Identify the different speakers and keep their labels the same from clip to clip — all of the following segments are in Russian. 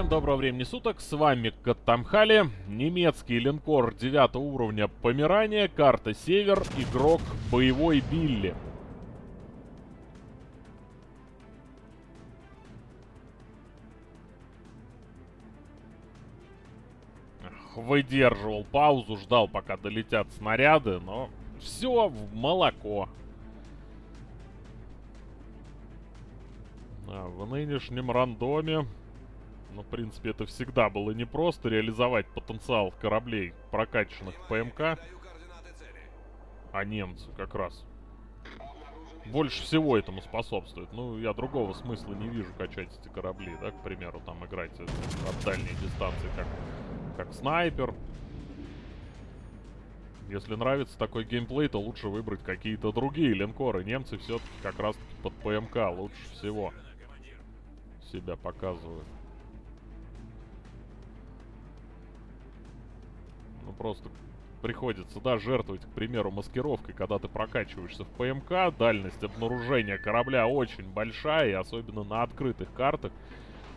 Speaker 1: Всем доброго времени суток, с вами Каттамхали, немецкий линкор 9 уровня Померания, карта Север, игрок Боевой Билли. Выдерживал паузу, ждал пока долетят снаряды, но все в молоко. А, в нынешнем рандоме, ну, в принципе, это всегда было непросто реализовать потенциал кораблей, прокачанных ПМК. А немцы как раз больше всего этому способствуют. Ну, я другого смысла не вижу качать эти корабли, да, к примеру, там играть от дальней дистанции, как, как снайпер. Если нравится такой геймплей, то лучше выбрать какие-то другие линкоры. Немцы все-таки как раз-таки под ПМК лучше всего себя показывают. Просто приходится, да, жертвовать, к примеру, маскировкой, когда ты прокачиваешься в ПМК. Дальность обнаружения корабля очень большая, и особенно на открытых картах,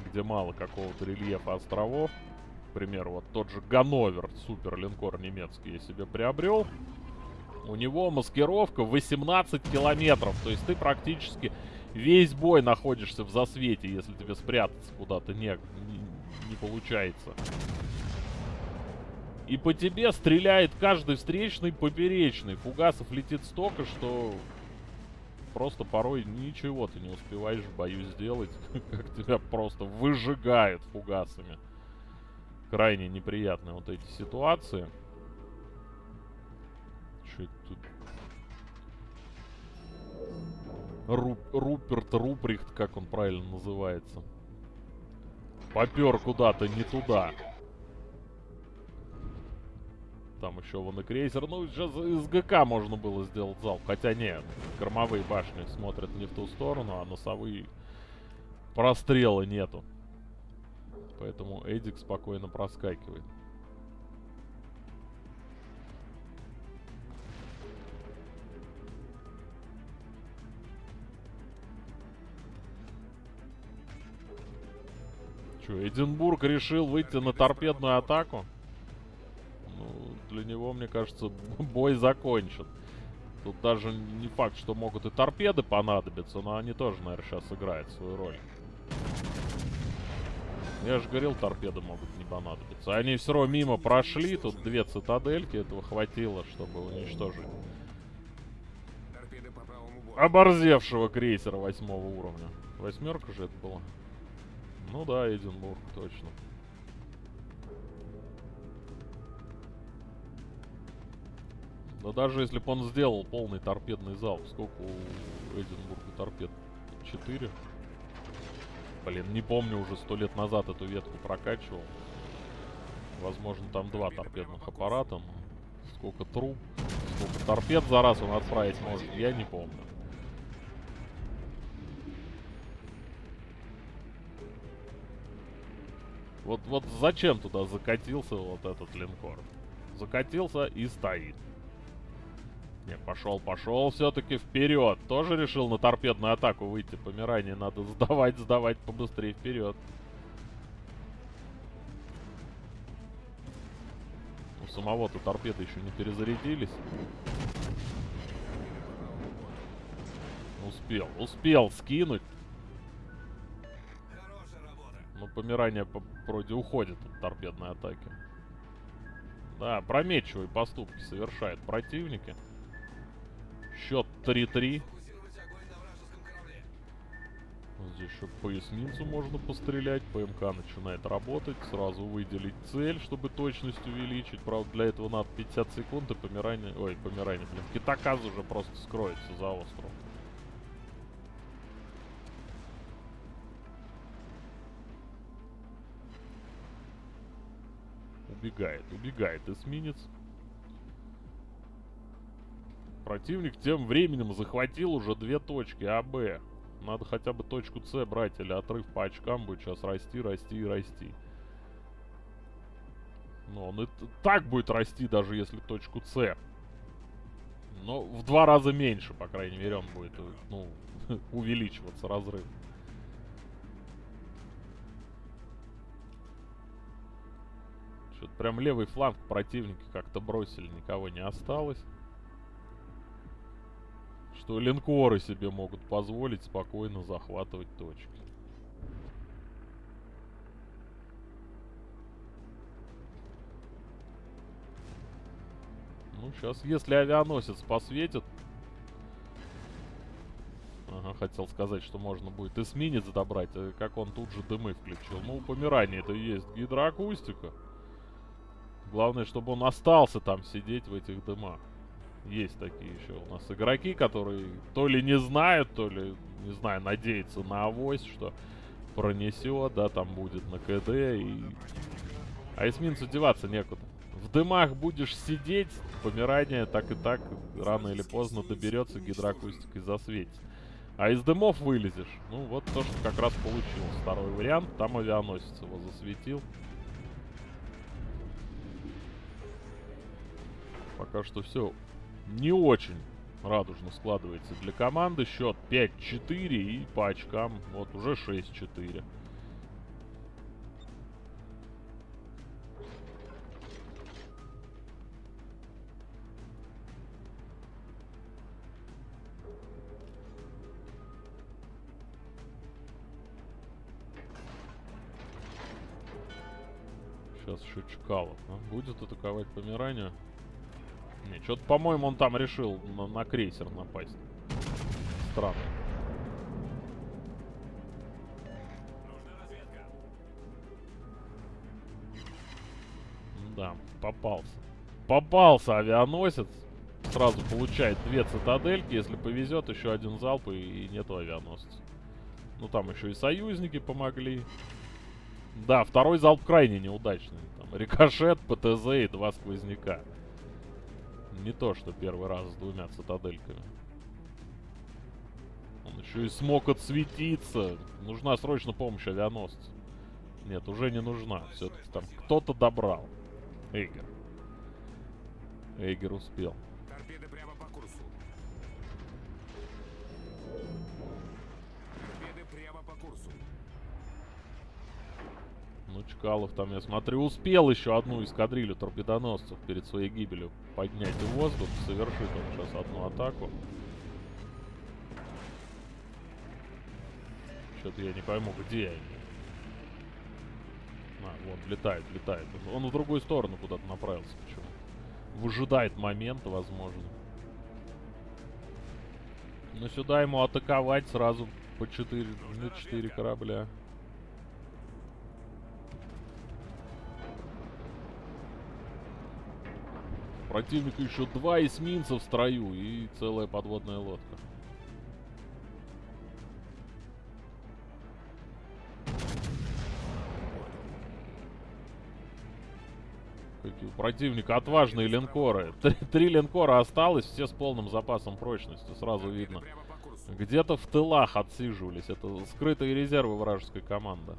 Speaker 1: где мало какого-то рельефа островов. К примеру, вот тот же Ганновер, супер линкор немецкий, я себе приобрел. У него маскировка 18 километров, то есть ты практически весь бой находишься в засвете, если тебе спрятаться куда-то не, не, не получается. И по тебе стреляет каждый встречный поперечный. Фугасов летит столько, что просто порой ничего ты не успеваешь в бою сделать. Как тебя просто выжигают фугасами. Крайне неприятные вот эти ситуации. Что это тут? Ру Руперт Руприхт, как он правильно называется. Попер куда-то не туда. Там еще вон и крейсер. Ну, сейчас из ГК можно было сделать залп. Хотя нет, кормовые башни смотрят не в ту сторону, а носовые прострела нету. Поэтому Эдик спокойно проскакивает. Че, Эдинбург решил выйти на торпедную атаку? Ну, для него, мне кажется, бой закончен. Тут даже не факт, что могут и торпеды понадобиться, но они тоже, наверное, сейчас играют свою роль. Я же говорил, торпеды могут не понадобиться. Они все равно мимо прошли, тут две цитадельки, этого хватило, чтобы уничтожить. Оборзевшего крейсера восьмого уровня. Восьмерка же это была. Ну да, Эдинбург, точно. Но даже если бы он сделал полный торпедный залп, сколько у Эдинбурга торпед? 4? Блин, не помню, уже сто лет назад эту ветку прокачивал. Возможно, там два торпедных аппарата. Сколько труб, сколько торпед за раз он отправить может, я не помню. Вот, вот зачем туда закатился вот этот линкор? Закатился и стоит. Не, пошел, пошел все-таки вперед. Тоже решил на торпедную атаку выйти. Помирание надо сдавать, сдавать побыстрее вперед. У самого-то торпеды еще не перезарядились. Успел, успел скинуть. Ну, помирание вроде уходит от торпедной атаки. Да, прометчивые поступки совершают противники. Счет 3-3. Здесь еще по эсминцу можно пострелять. ПМК начинает работать. Сразу выделить цель, чтобы точность увеличить. Правда, для этого надо 50 секунд и помирание... Ой, помирание, блин. Китаказ уже просто скроется за остров. Убегает, убегает эсминец. Противник тем временем захватил уже две точки А, Б. Надо хотя бы точку С брать, или отрыв по очкам будет сейчас расти, расти и расти. Но он и так будет расти, даже если точку С. Но в два раза меньше, по крайней мере, он будет, ну, увеличиваться разрыв. прям левый фланг противники как-то бросили, никого не осталось. Что линкоры себе могут позволить спокойно захватывать точки. Ну, сейчас, если авианосец посветит... Ага, хотел сказать, что можно будет эсминец добрать, а как он тут же дымы включил. Ну, у помирания это есть гидроакустика. Главное, чтобы он остался там сидеть в этих дымах. Есть такие еще у нас игроки, которые то ли не знают, то ли, не знаю, надеются на авось, что пронесет, да, там будет на КД и... А эсминцу деваться некуда в дымах будешь сидеть, помирание так и так рано или поздно доберется гидроакустикой засветить. А из дымов вылезешь. Ну, вот то, что как раз получилось. Второй вариант. Там авианосец его засветил. Пока что все не очень радужно складывается для команды. Счет 5-4 и по очкам вот уже 6-4. Сейчас еще Чкалов. А? Будет атаковать Померания? Что-то, по-моему, он там решил на, на крейсер напасть. Странно. Да, попался. Попался авианосец. Сразу получает две цитадельки. Если повезет, еще один залп и, и нету авианосца. Ну, там еще и союзники помогли. Да, второй залп крайне неудачный. Там рикошет, ПТЗ и два сквозняка. Не то, что первый раз с двумя цитадельками. Он еще и смог отсветиться. Нужна срочно помощь авианосца. Нет, уже не нужна. Все-таки там кто-то добрал. Эйгер. Эйгер успел. Ну, Чкалов там, я смотрю, успел еще одну эскадрилью торпедоносцев перед своей гибелью поднять в воздух. Совершит он сейчас одну атаку. Что-то я не пойму, где они. А, вон, летает, летает. Он в другую сторону куда-то направился почему. Выжидает момент, возможно. Но сюда ему атаковать сразу по 4, на 4 корабля. Противника еще два эсминца в строю и целая подводная лодка. Какие у противника отважные линкоры. Три, три линкора осталось, все с полным запасом прочности, сразу видно. Где-то в тылах отсиживались. Это скрытые резервы вражеской команды.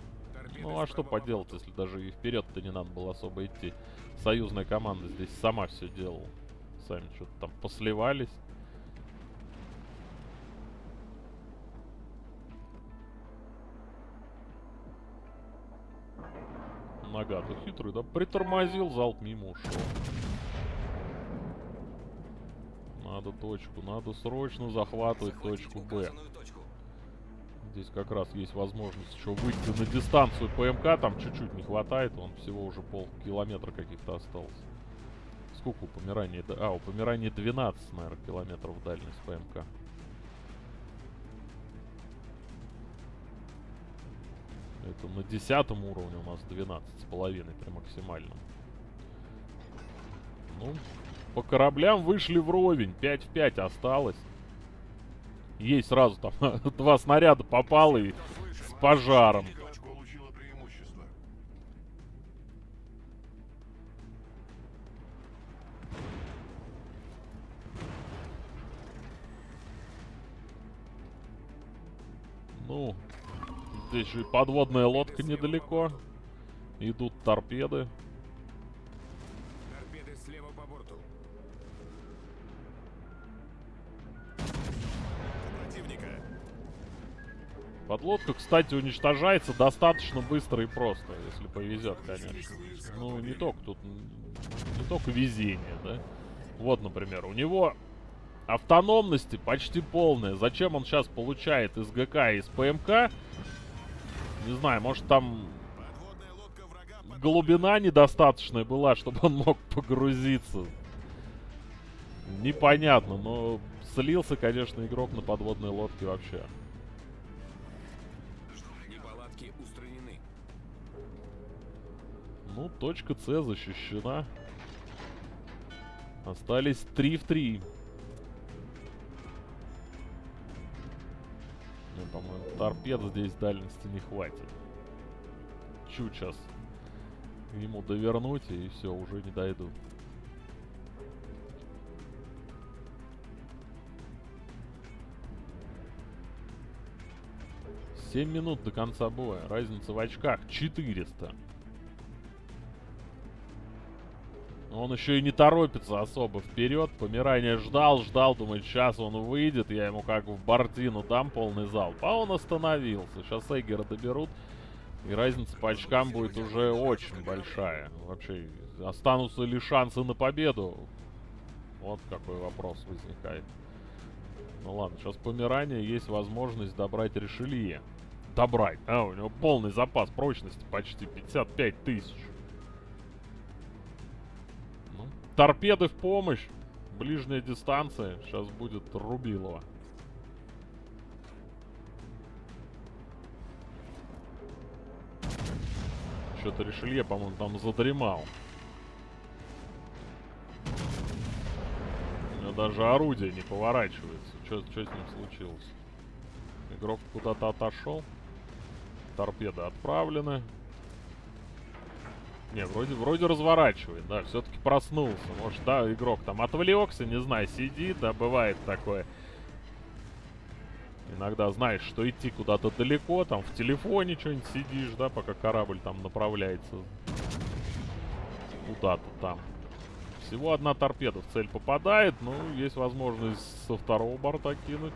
Speaker 1: Ну а что поделать, если даже и вперед-то не надо было особо идти. Союзная команда здесь сама все делала. Сами что-то там посливались. Нога-то хитрый, да? Притормозил, залп мимо ушел. Надо точку, надо срочно захватывать точку Б. Здесь как раз есть возможность еще выйти на дистанцию ПМК. Там чуть-чуть не хватает. Он всего уже полкилометра каких-то осталось. Сколько у Померания? А, у Померания 12, наверное, километров дальность ПМК. Это на десятом уровне у нас 12 с половиной при максимальном. Ну, по кораблям вышли вровень. 5 в 5 осталось. Есть сразу там два снаряда попало и с пожаром. Ну, здесь же и подводная лодка недалеко. Идут торпеды. Подлодка, кстати, уничтожается достаточно быстро и просто, если повезет, конечно. Ну, не только тут... Не только везение, да? Вот, например, у него автономности почти полная. Зачем он сейчас получает из ГК и из ПМК? Не знаю, может там глубина недостаточная была, чтобы он мог погрузиться. Непонятно, но слился, конечно, игрок на подводной лодке вообще. Ну, точка С защищена. Остались 3 в 3. Ну, по-моему, торпед здесь дальности не хватит. Чуть сейчас ему довернуть, и все, уже не дойду. Семь минут до конца боя. Разница в очках 400. Он еще и не торопится особо вперед. Помирание ждал, ждал, думает, сейчас он выйдет. Я ему как в Бартину дам полный залп. А он остановился. Сейчас Эггера доберут. И разница по очкам будет уже очень большая. Вообще, останутся ли шансы на победу? Вот какой вопрос возникает. Ну ладно, сейчас помирание, есть возможность добрать решелье. Добрать. А, у него полный запас прочности, почти 55 тысяч. Торпеды в помощь. Ближняя дистанция. Сейчас будет Рубилова. Что-то Ришелье, по-моему, там задремал. У него даже орудие не поворачивается. Что с ним случилось? Игрок куда-то отошел. Торпеды отправлены. Не, вроде, вроде разворачивает, да, все-таки проснулся. Может, да, игрок там отвлекся, не знаю, сидит, да, бывает такое. Иногда знаешь, что идти куда-то далеко, там в телефоне что-нибудь сидишь, да, пока корабль там направляется куда-то там. Всего одна торпеда в цель попадает, ну, есть возможность со второго борта кинуть.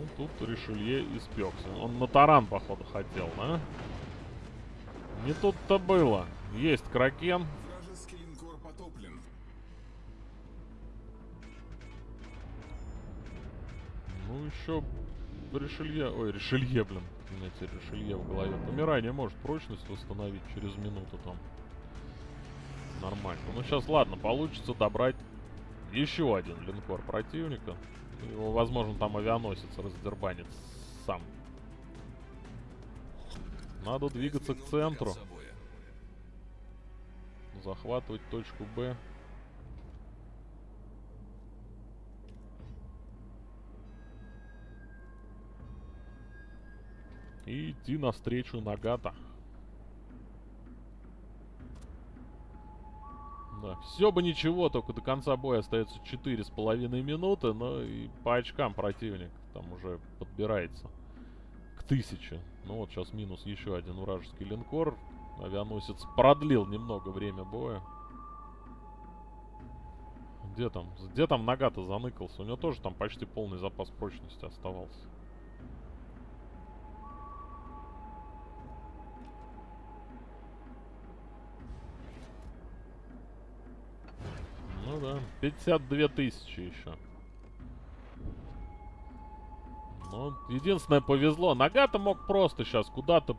Speaker 1: Ну, тут Ришелье испекся. Он на таран, походу, хотел, да? Не тут-то было. Есть Кракен. Ну, еще Ришелье... Ой, Ришелье, блин. У меня теперь Ришелье в голове. Помирание может прочность восстановить через минуту там. Нормально. Ну, сейчас, ладно, получится добрать еще один линкор противника. Его, возможно, там авианосец раздербанит сам. Надо двигаться к центру. Захватывать точку Б. И идти навстречу Нагата. Да, все бы ничего, только до конца боя остается 4,5 минуты, но и по очкам противник там уже подбирается к 1000. Ну вот сейчас минус еще один вражеский линкор. Авианосец продлил немного время боя. Где там? Где там нога-то заныкался? У него тоже там почти полный запас прочности оставался. Ну да, 52 тысячи еще. Ну, единственное повезло. Нагата мог просто сейчас куда-то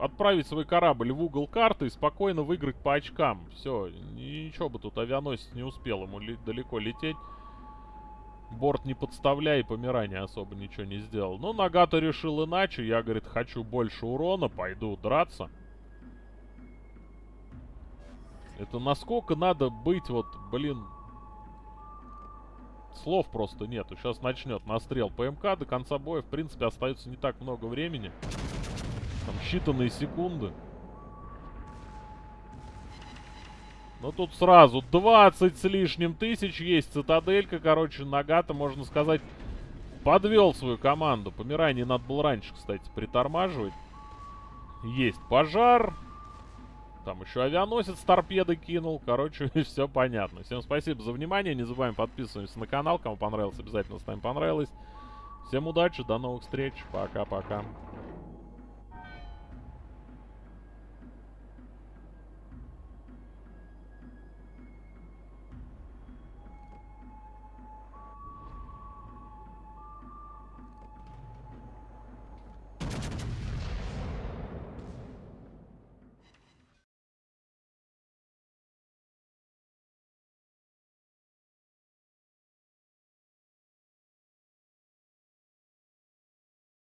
Speaker 1: отправить свой корабль в угол карты и спокойно выиграть по очкам. Все, ничего бы тут авианосец не успел ему далеко лететь. Борт не подставляя и помирание особо ничего не сделал. Но Нагата решил иначе. Я, говорит, хочу больше урона, пойду драться. Это насколько надо быть вот, блин... Слов просто нету. Сейчас начнет настрел ПМК. До конца боя, в принципе, остается не так много времени. Там считанные секунды. Но тут сразу 20 с лишним тысяч есть цитаделька. Короче, Нагата, можно сказать, подвел свою команду. Помирание надо было раньше, кстати, притормаживать. Есть пожар. Там еще авианосец торпеды кинул. Короче, все понятно. Всем спасибо за внимание. Не забываем подписываться на канал. Кому понравилось, обязательно ставим понравилось. Всем удачи, до новых встреч. Пока-пока.